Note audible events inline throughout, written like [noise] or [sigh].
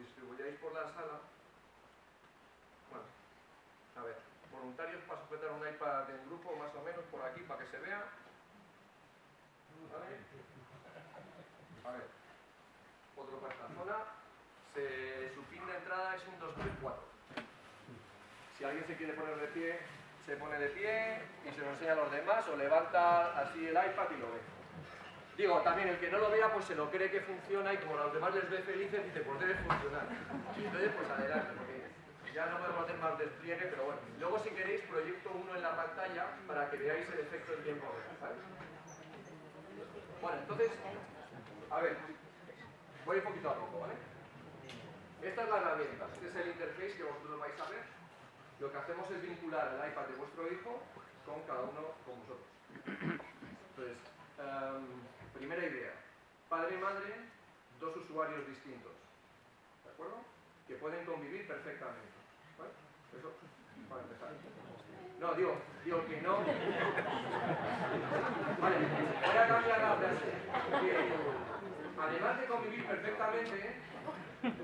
distribuyáis por la sala, bueno, a ver, voluntarios para sujetar un iPad en grupo, más o menos, por aquí, para que se vea. ¿Vale? A ver, otro para esta zona. su pin de entrada es un 2, 3, 4. Si alguien se quiere poner de pie, se pone de pie y se lo enseña a los demás o levanta así el iPad y lo ve. Digo, también el que no lo vea pues se lo cree que funciona y como a los demás les ve felices dice, pues debe funcionar. Entonces pues adelante, porque ya no podemos hacer más despliegue, pero bueno. Luego si queréis proyecto uno en la pantalla para que veáis el efecto en tiempo real. Bueno, entonces, a ver, voy poquito a poco, ¿vale? Esta es la herramienta, este es el interface que vosotros vais a ver. Lo que hacemos es vincular el iPad de vuestro hijo con cada uno con vosotros. Entonces, um, Primera idea. Padre y madre, dos usuarios distintos. ¿De acuerdo? Que pueden convivir perfectamente. ¿Vale? Eso para empezar. No, digo, digo que no. Vale, voy a cambiar la frase. además de convivir perfectamente,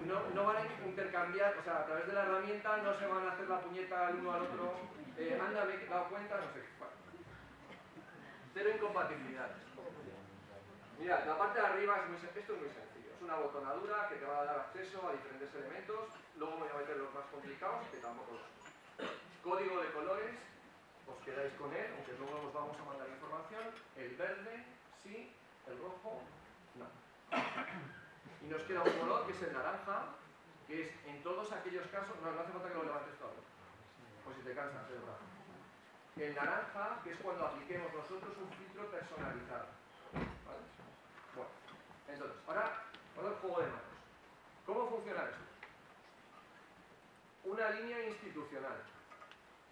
no, no, van a intercambiar, o sea, a través de la herramienta no se van a hacer la puñeta al uno al otro. Eh, anda, me he dado cuenta, no sé. Vale. Cero incompatibilidades. Mira, la parte de arriba es muy, esto es muy sencillo. Es una botonadura que te va a dar acceso a diferentes elementos. Luego voy a meter los más complicados, que tampoco los... Código de colores, os quedáis con él, aunque luego os vamos a mandar información. El verde, sí. El rojo, no. Y nos queda un color que es el naranja, que es en todos aquellos casos... No, no hace falta que lo levantes todo. Pues si te cansas brazo. El naranja, que es cuando apliquemos nosotros un filtro personalizado. Entonces, ahora, ahora el juego de manos. ¿Cómo funciona esto? Una línea institucional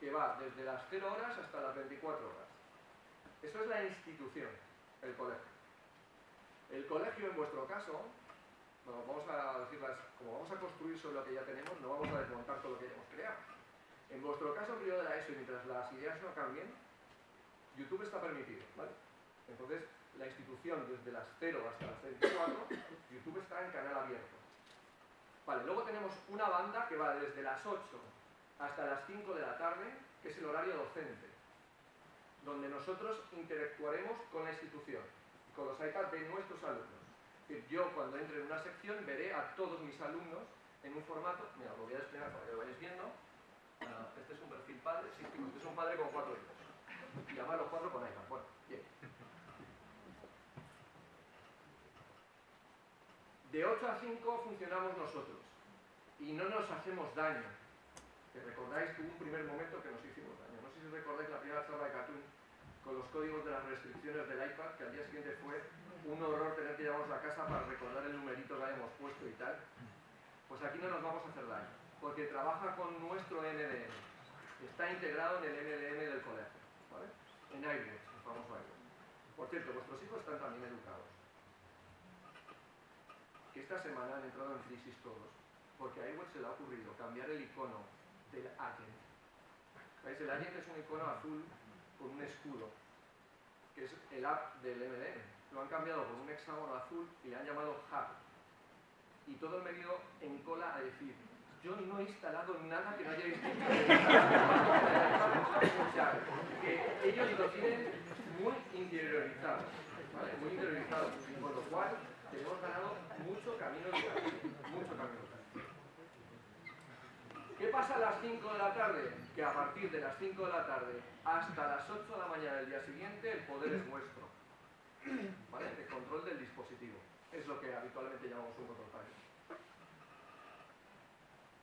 que va desde las 0 horas hasta las 24 horas. Eso es la institución, el colegio. El colegio, en vuestro caso, vamos a decirlas, como vamos a construir sobre lo que ya tenemos, no vamos a desmontar todo lo que ya hemos creado. En vuestro caso, periodo de la ESO, y mientras las ideas no cambien, YouTube está permitido, ¿vale? Entonces, la institución desde las 0 hasta las 24, YouTube está en canal abierto. Vale, luego tenemos una banda que va desde las 8 hasta las 5 de la tarde, que es el horario docente, donde nosotros interactuaremos con la institución, con los iPads de nuestros alumnos. Yo cuando entre en una sección veré a todos mis alumnos en un formato, mira, lo voy a desplegar para que lo vayáis viendo. Ah, este es un perfil padre, sí, este es un padre con cuatro hijos. Y además los cuatro con iPad. Bueno, bien. De 8 a 5 funcionamos nosotros y no nos hacemos daño. Que recordáis que hubo un primer momento que nos hicimos daño. No sé si recordáis la primera charla de Cartoon con los códigos de las restricciones del iPad, que al día siguiente fue un horror tener que llevarnos a casa para recordar el numerito que habíamos puesto y tal. Pues aquí no nos vamos a hacer daño, porque trabaja con nuestro NDM. Está integrado en el NDM del colegio, ¿vale? En iWatch, el famoso iWatch. Por cierto, vuestros hijos están también educados que esta semana han entrado en crisis todos, porque a iWatch se le ha ocurrido cambiar el icono del agent. ¿Veis? El agent es un icono azul con un escudo, que es el app del MDM. Lo han cambiado por un hexágono azul y le han llamado Hub. Y todo el medio en cola a decir, yo no he instalado nada que no haya visto. o sea, que ellos lo tienen muy interiorizado, ¿vale? Muy interiorizado, con lo cual tenemos ganado mucho camino mucho camino ¿Qué pasa a las 5 de la tarde? Que a partir de las 5 de la tarde hasta las 8 de la mañana del día siguiente el poder es vuestro. ¿Vale? El control del dispositivo. Es lo que habitualmente llamamos un control panel.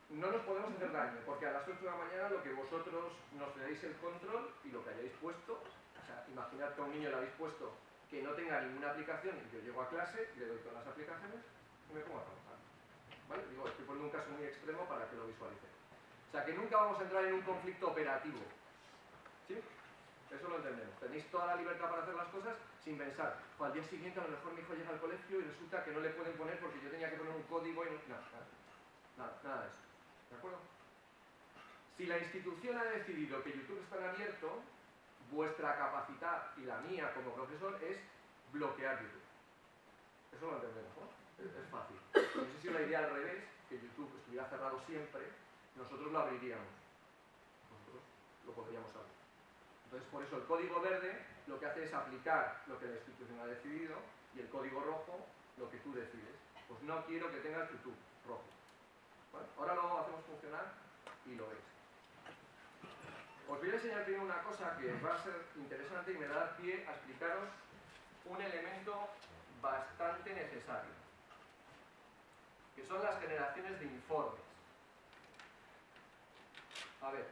No nos podemos hacer daño, porque a las 8 de la mañana lo que vosotros nos deis el control y lo que hayáis puesto, o sea, imaginad que a un niño le habéis puesto que no tenga ninguna aplicación y yo llego a clase, le doy todas las aplicaciones y me pongo a trabajar. ¿Vale? Digo, estoy poniendo un caso muy extremo para que lo visualicen. O sea, que nunca vamos a entrar en un conflicto operativo. ¿Sí? Eso lo entendemos. Tenéis toda la libertad para hacer las cosas sin pensar. O al día siguiente a lo mejor mi hijo llega al colegio y resulta que no le pueden poner porque yo tenía que poner un código y no... Nada, nada, nada de eso. ¿De acuerdo? Si la institución ha decidido que YouTube está abierto, vuestra capacidad y la mía como profesor es bloquear YouTube. Eso lo entendemos, ¿no? Es, fácil. No sé si la idea al revés, que YouTube estuviera cerrado siempre, nosotros lo abriríamos. Nosotros lo podríamos abrir. Entonces, por eso el código verde lo que hace es aplicar lo que la institución ha decidido y el código rojo lo que tú decides. Pues no quiero que tengas YouTube rojo. Ahora lo hacemos funcionar y lo veis. Os voy a enseñar primero una cosa que va a ser interesante y me da pie a explicaros un elemento bastante necesario, que son las generaciones de informes. A ver,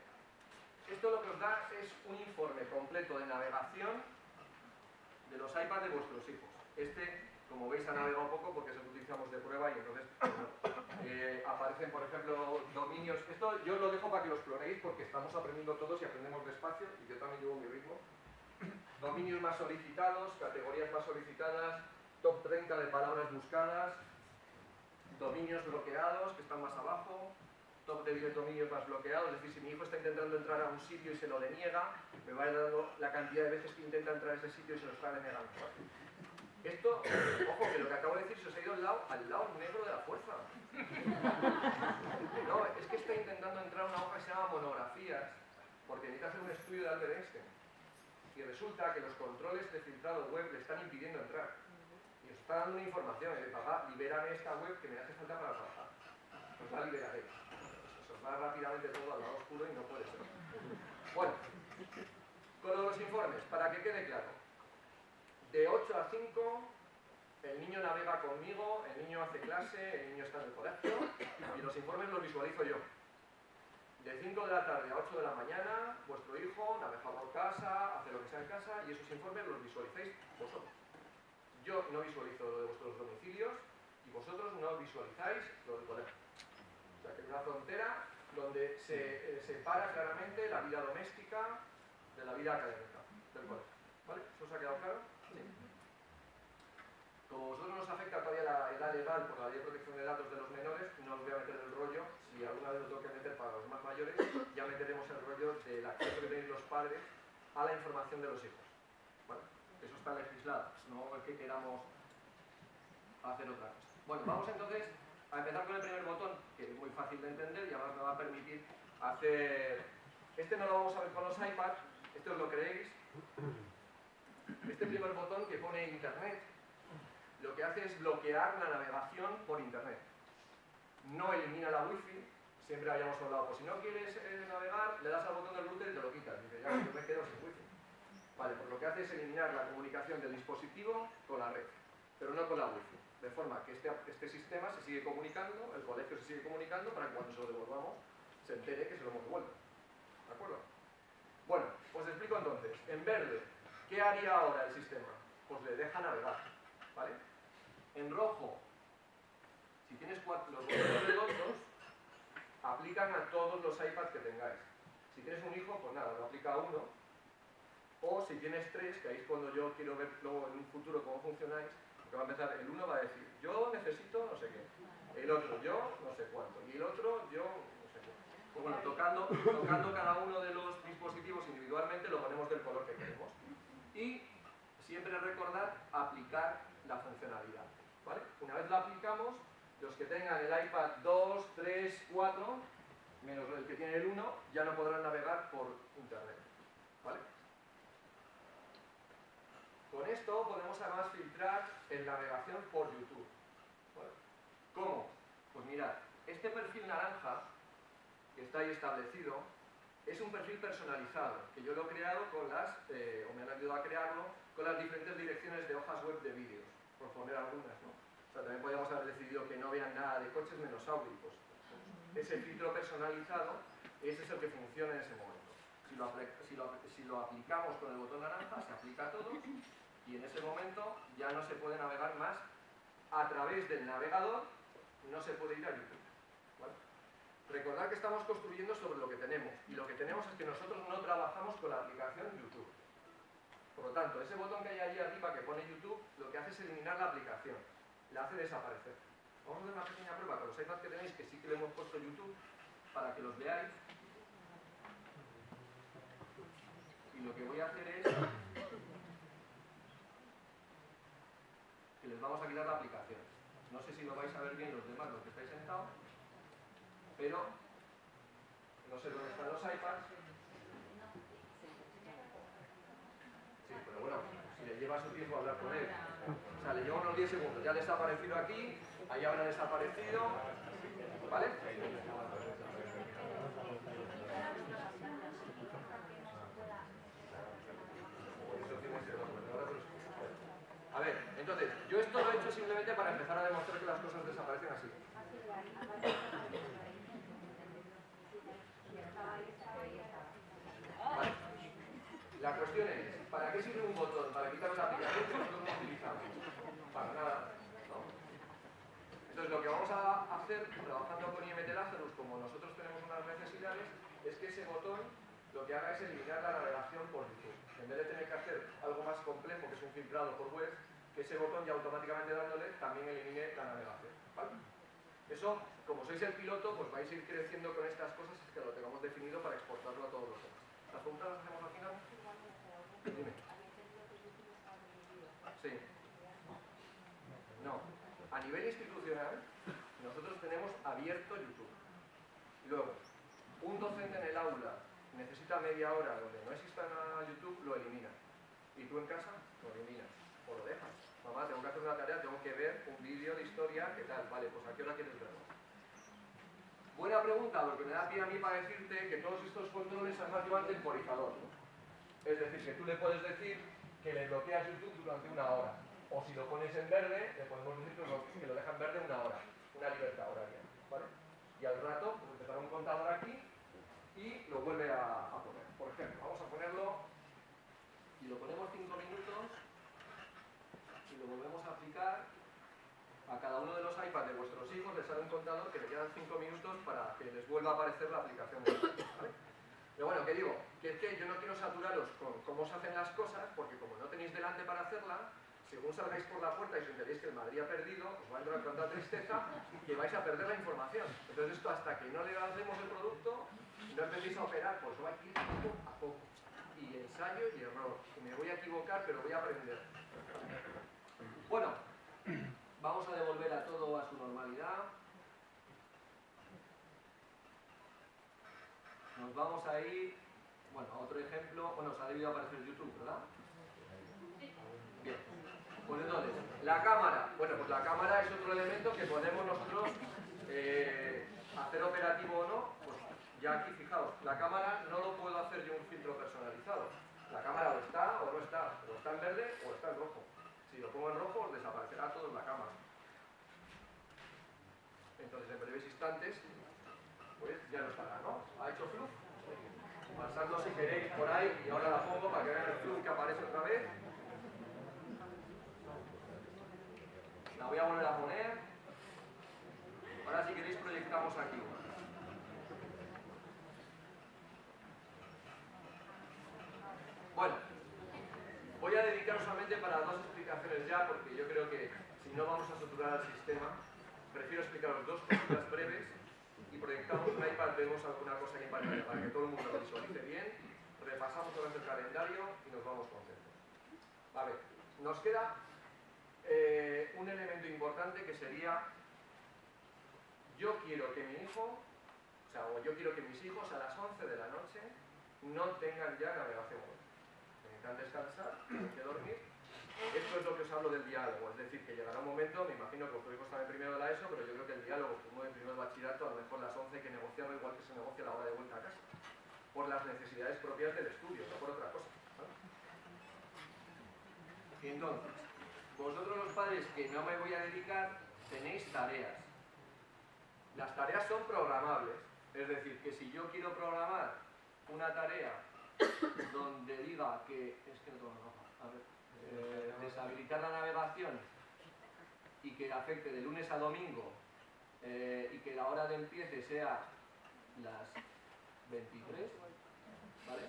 esto lo que os da es un informe completo de navegación de los iPads de vuestros hijos. Este, como veis, ha navegado un poco porque es el que utilizamos de prueba y entonces [coughs] eh, aparecen, por ejemplo, dominios. Esto yo lo dejo para que los clonéis porque estamos aprendiendo todos y aprendemos despacio y yo también llevo mi ritmo. [coughs] Dominios más solicitados, categorías más solicitadas, top 30 de palabras buscadas, dominios bloqueados que están más abajo, top de 10 dominios más bloqueados, es decir, si mi hijo está intentando entrar a un sitio y se lo deniega, me va dando la cantidad de veces que intenta entrar a ese sitio y se lo está denegando. Esto, ojo, que lo que acabo de decir se os ha ido al lado, negro de la fuerza. No, es que está intentando entrar una hoja que se llama monografías, porque necesita hacer un estudio de Albert Einstein. Y resulta que los controles de filtrado web le están impidiendo entrar. Y os está dando una información, de papá, libérame esta web que me hace falta para trabajar. Pues la liberaré. Os va rápidamente todo al lado oscuro y no puede ser. Bueno, con los informes, para que quede claro. De 8 a 5, el niño navega conmigo, el niño hace clase, el niño está en el colegio y los informes los visualizo yo. De 5 de la tarde a 8 de la mañana, vuestro hijo navega por casa, hace lo que sea en casa y esos informes los visualizáis vosotros. Yo no visualizo lo de vuestros domicilios y vosotros no visualizáis lo del colegio. O sea que es una frontera donde se eh, separa claramente la vida doméstica de la vida académica del colegio. ¿Vale? ¿Eso os ha quedado claro? Como a vosotros nos afecta todavía la edad legal por la ley de protección de datos de los menores, no os voy a meter el rollo, si alguna vez lo tengo que meter para los más mayores, ya meteremos el rollo del acceso que tenéis los padres a la información de los hijos. Bueno, eso está legislado, no es que queramos hacer otra cosa. Bueno, vamos entonces a empezar con el primer botón, que es muy fácil de entender y además me va a permitir hacer... Este no lo vamos a ver con los iPads, esto os lo creéis, este primer botón que pone Internet lo que hace es bloquear la navegación por Internet. No elimina la Wi-Fi, siempre habíamos hablado, pues si no quieres eh, navegar, le das al botón del router y te lo quitas. Dice, ya, me quedo sin Wi-Fi. Vale, pues lo que hace es eliminar la comunicación del dispositivo con la red, pero no con la Wi-Fi. De forma que este, este sistema se sigue comunicando, el colegio se sigue comunicando para que cuando se lo devolvamos se entere que se lo hemos devuelto. ¿De acuerdo? Bueno, os explico entonces. En verde, ¿qué haría ahora el sistema? Pues le deja navegar. ¿Vale? En rojo, si tienes cuatro, los botones redondos, aplican a todos los iPads que tengáis. Si tienes un hijo, pues nada, lo aplica a uno. O si tienes tres, que ahí es cuando yo quiero ver luego en un futuro cómo funcionáis, porque va a empezar, el uno va a decir, yo necesito no sé qué. El otro, yo no sé cuánto. Y el otro, yo no sé qué. Pues bueno, tocando, tocando cada uno de los dispositivos individualmente, lo ponemos del color que queremos. Y siempre recordar aplicar. Una vez la aplicamos, los que tengan el iPad 2, 3, 4, menos el que tiene el 1, ya no podrán navegar por Internet. ¿Vale? Con esto podemos además filtrar en navegación por YouTube. ¿Cómo? Pues mirad, este perfil naranja que está ahí establecido es un perfil personalizado, que yo lo he creado con las, eh, o me han ayudado a crearlo, con las diferentes direcciones de hojas web de vídeos, por poner algunas, ¿no? También podríamos haber decidido que no vean nada de coches menos audio. Pues, ese filtro personalizado, ese es el que funciona en ese momento. Si lo, aplicamos con el botón naranja, se aplica a todos y en ese momento ya no se puede navegar más a través del navegador, no se puede ir a YouTube. Recordad que estamos construyendo sobre lo que tenemos y lo que tenemos es que nosotros no trabajamos con la aplicación YouTube. Por lo tanto, ese botón que hay allí arriba que pone YouTube, lo que hace es eliminar la aplicación la hace desaparecer. Vamos a hacer una pequeña prueba con los iPads que tenéis, que sí que le hemos puesto YouTube, para que los veáis. Y lo que voy a hacer es que les vamos a quitar la aplicación. No sé si lo vais a ver bien los demás, los que estáis sentados. pero no sé dónde están los iPads. Sí, pero bueno, si le lleva su tiempo a hablar con él. Sea, le lleva unos 10 segundos. Ya ha aparecido aquí, ahí habrá desaparecido. ¿Vale? A ver, entonces, yo esto lo he hecho simplemente para empezar a demostrar que las cosas desaparecen así. La cuestión es, ¿para qué sirve un botón? ¿Para quitar una aplicación que nosotros no utilizamos? Para nada, ¿no? Entonces lo que vamos a hacer, trabajando con IMT Lazarus, como nosotros tenemos unas necesidades, es que ese botón lo que haga es eliminar la navegación por YouTube. En vez de tener que hacer algo más complejo, que es un filtrado por web, que ese botón ya automáticamente dándole también elimine la navegación. ¿vale? Eso, como sois el piloto, pues vais a ir creciendo con estas cosas que lo tengamos definido para exportarlo a todos los demás. ¿Las preguntas las hacemos al final? Dime. Sí. No. A nivel institucional, nosotros tenemos abierto YouTube. Luego, un docente en el aula necesita media hora donde no exista nada YouTube, lo elimina. Y tú en casa lo eliminas o lo dejas. Mamá, tengo que hacer una tarea, tengo que ver un vídeo de historia, ¿qué tal? Vale, pues ¿a qué hora quieres verlo? Buena pregunta, porque me da pie a mí para decirte que todos estos controles además llevan temporizador. ¿no? Es decir, que tú le puedes decir que le bloqueas YouTube durante una hora. O si lo pones en verde, le podemos decir que lo, que lo deja en verde una hora. Una libertad horaria. ¿vale? Y al rato, pues empezará un contador aquí y lo vuelve a, poner. Por ejemplo, vamos a ponerlo y lo ponemos 5 minutos y lo volvemos a aplicar a cada uno de los iPads de vuestros hijos les sale un contador que le quedan 5 minutos para que les vuelva a aparecer la aplicación de ¿vale? Pero bueno, ¿qué digo? Que es que yo no quiero saturaros con cómo se hacen las cosas, porque como no tenéis delante para hacerla, según salgáis por la puerta y os enteréis que el Madrid ha perdido, os va a entrar tanta tristeza que vais a perder la información. Entonces esto hasta que no le lancemos el producto, no empecéis a operar, pues va a ir poco a poco. Y ensayo y error. Me voy a equivocar, pero voy a aprender. Bueno, vamos a devolver a todo a su normalidad. Nos vamos a ir, bueno, a otro ejemplo. Bueno, os ha debido aparecer YouTube, ¿verdad? Bien. Pues entonces, la cámara. Bueno, pues la cámara es otro elemento que podemos nosotros eh, hacer operativo o no. Ya aquí, fijaos, la cámara no lo puedo hacer yo un filtro personalizado. La cámara o está o no está, o está en verde o está en rojo. Si lo pongo en rojo, desaparecerá todo en la cámara. Entonces, en breves instantes, pues ya no estará, ¿no? ¿Ha hecho fluff? Pasadlo si queréis por ahí y ahora la pongo para que vean el fluff que aparece otra vez. La voy a volver a poner. Ahora si queréis proyectamos aquí. Bueno, voy a dedicar solamente para dos explicaciones ya, porque yo creo que si no vamos a saturar al sistema, prefiero explicaros dos cosas breves y proyectamos un iPad, vemos alguna cosa en pantalla para que todo el mundo lo visualice bien, repasamos otra vez el calendario y nos vamos contentos. A ver, nos queda eh, un elemento importante que sería yo quiero que mi hijo, o sea, o yo quiero que mis hijos a las 11 de la noche no tengan ya navegación web. Necesitan descansar, [clears throat] tienen que dormir. Esto es lo que os hablo del diálogo, es decir, que llegará un momento, me imagino que hijos están en primero de la ESO, pero yo creo que el diálogo, como en primero de bachillerato, a lo mejor las 11 hay que negociarlo igual que se negocia la hora de vuelta a casa, por las necesidades propias del estudio, no por otra cosa. ¿Vale? Entonces, vosotros los padres que no me voy a dedicar, tenéis tareas. Las tareas son programables, es decir, que si yo quiero programar una tarea donde diga que, es que no tengo roja, a ver, eh, deshabilitar la navegación y que afecte de lunes a domingo eh, y que la hora de empiece sea las 23, ¿vale?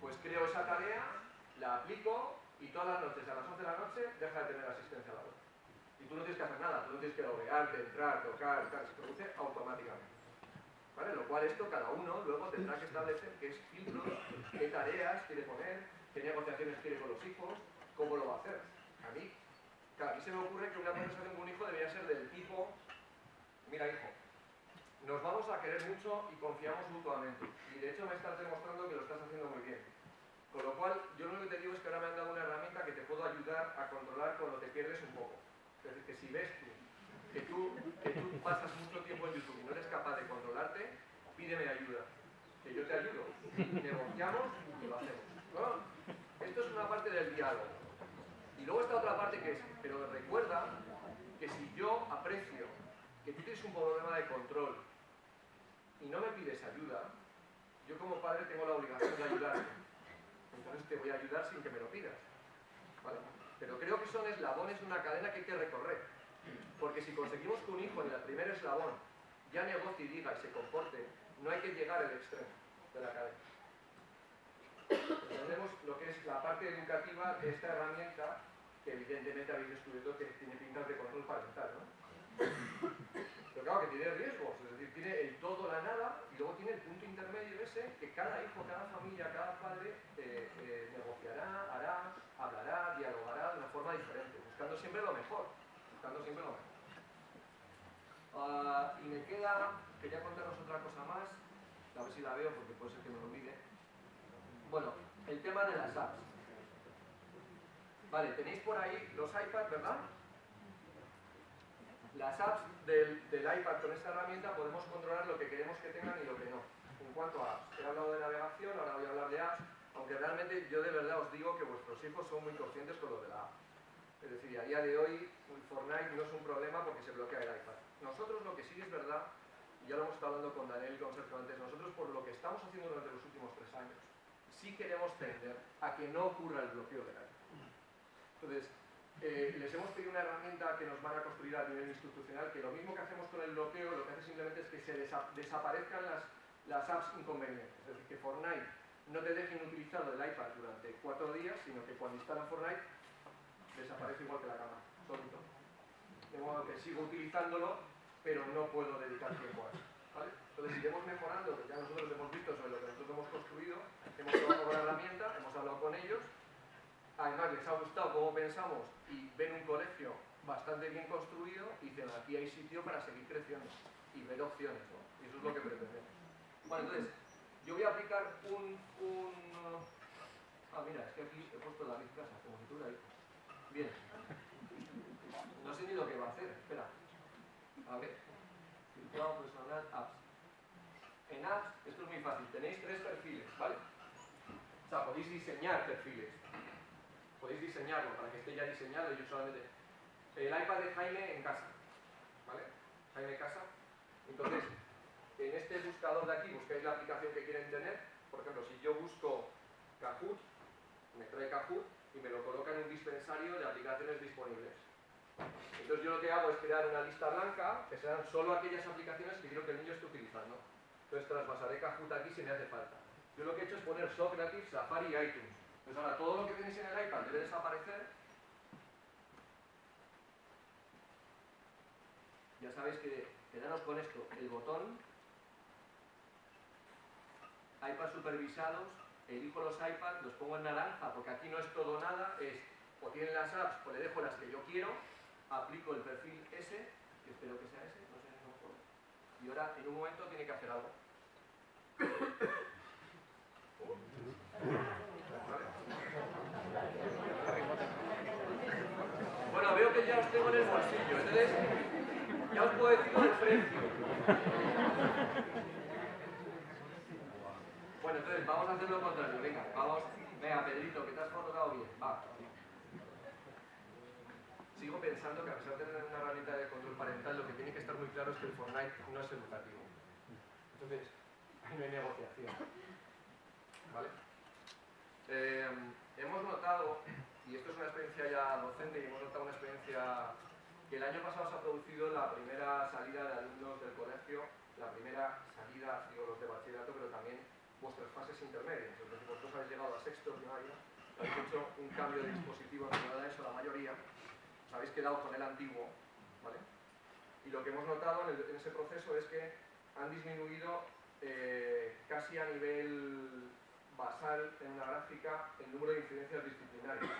Pues creo esa tarea, la aplico y todas las noches, a las 11 de la noche, deja de tener asistencia a la web. Y tú no tienes que hacer nada, tú no tienes que loguearte, entrar, tocar, tal, se produce automáticamente. ¿Vale? Lo cual esto cada uno luego tendrá que establecer qué filtros, qué tareas quiere poner, qué negociaciones quiere con los hijos, cómo lo va a hacer. A mí, a mí se me ocurre que una conversación con un hijo debería ser del tipo, mira hijo, nos vamos a querer mucho y confiamos mutuamente. Y de hecho me estás demostrando que lo estás haciendo muy bien. Con lo cual, yo lo único que te digo es que ahora me han dado una herramienta que te puedo ayudar a controlar cuando te pierdes un poco. Es decir, que si ves tú que tú, que tú pasas mucho tiempo en YouTube y no eres capaz de controlarte, pídeme ayuda. Que yo te ayudo. Negociamos y lo hacemos. ¿No? Esto es una parte del diálogo. Y luego está otra parte que es, pero recuerda que si yo aprecio que tú tienes un problema de control y no me pides ayuda, yo como padre tengo la obligación de ayudarte. Entonces te voy a ayudar sin que me lo pidas. ¿Vale? Pero creo que son eslabones de una cadena que hay que recorrer. Porque si conseguimos que un hijo en el primer eslabón ya negocie y diga y se comporte, no hay que llegar al extremo de la cadena. Entendemos lo que es la parte educativa de esta herramienta que evidentemente habéis descubierto que tiene pintas de control parental, ¿no? Pero claro, que tiene riesgos, es decir, tiene el todo, la nada, y luego tiene el punto intermedio ese que cada hijo, cada familia, cada padre eh, eh, negociará, hará, hablará, dialogará de una forma diferente, buscando siempre lo mejor, buscando siempre lo mejor. Uh, y me queda, quería contaros otra cosa más, a ver si la veo porque puede ser que me lo olvide. Bueno, el tema de las apps. Vale, tenéis por ahí los iPads, ¿verdad? Las apps del, iPad con esta herramienta podemos controlar lo que queremos que tengan y lo que no. En cuanto a apps, he hablado de navegación, ahora voy a hablar de apps, aunque realmente yo de verdad os digo que vuestros hijos son muy conscientes con lo de la app. Es decir, a día de hoy Fortnite no es un problema porque se bloquea el iPad. Nosotros lo que sí es verdad, y ya lo hemos estado hablando con Daniel y con Sergio antes, nosotros por lo que estamos haciendo durante los últimos tres años, sí queremos tender a que no ocurra el bloqueo del iPad. Entonces, eh, les hemos pedido una herramienta que nos van a construir a nivel institucional, que lo mismo que hacemos con el bloqueo, lo que hace simplemente es que se desaparezcan las, las apps inconvenientes. Es decir, que Fortnite no te dejen utilizar el iPad durante cuatro días, sino que cuando instalan Fortnite desaparece igual que la cámara, solito. De modo que sigo utilizándolo, pero no puedo dedicar tiempo a eso. ¿vale? Entonces iremos mejorando, que ya nosotros hemos visto sobre lo que nosotros hemos construido, hemos trabajado con la herramienta, hemos hablado con ellos, además les ha gustado cómo pensamos y ven un colegio bastante bien construido y dicen aquí hay sitio para seguir creciendo y ver opciones, ¿no? Y eso es lo que pretendemos. Bueno, entonces, yo voy a aplicar un... un ah, mira, es que aquí he puesto la casa, como si tuviera ahí. Bien. No sé ni lo que va a hacer, espera. A ver. Filtrado personal, apps. En apps, esto es muy fácil, tenéis tres perfiles, ¿vale? O sea, podéis diseñar perfiles podéis diseñarlo para que esté ya diseñado y yo solamente... El iPad de Jaime en casa, ¿vale? Jaime Casa. Entonces, en este buscador de aquí buscáis la aplicación que quieren tener. Por ejemplo, si yo busco Kahoot, me trae Kahoot y me lo coloca en un dispensario de aplicaciones disponibles. Entonces yo lo que hago es crear una lista blanca que sean solo aquellas aplicaciones que quiero que el niño esté utilizando. Entonces traspasaré Kahoot aquí si me hace falta. Yo lo que he hecho es poner Socrates, Safari y iTunes. Pues ahora todo lo que tenéis en el iPad debe desaparecer. Ya sabéis que quedaros con esto, el botón, iPad supervisados, elijo los iPads, los pongo en naranja, porque aquí no es todo nada, es o tienen las apps o le dejo las que yo quiero, aplico el perfil S, que espero que sea ese, no sé, no. Y ahora en un momento tiene que hacer algo. Bueno, veo que ya os tengo en el bolsillo, entonces ya os puedo decir el precio. Bueno, entonces vamos a hacer lo contrario, venga, vamos, venga Pedrito, que te has colocado bien, va. Sigo pensando que a pesar de tener una herramienta de control parental, lo que tiene que estar muy claro es que el Fortnite no es educativo. Entonces, [laughs] ahí no hay negociación. ¿Vale? Eh, hemos notado, y esto es una experiencia ya docente, y hemos notado una experiencia que el año pasado se ha producido la primera salida de alumnos del colegio, la primera salida, digo los de bachillerato, pero también vuestras fases intermedias. Es decir, vosotros habéis llegado a sexto primario, habéis hecho un cambio de dispositivo en eso la mayoría, os habéis quedado con el antiguo, ¿vale? Y lo que hemos notado en, ese proceso es que han disminuido eh, casi a nivel basal en una gráfica el número de incidencias disciplinarias.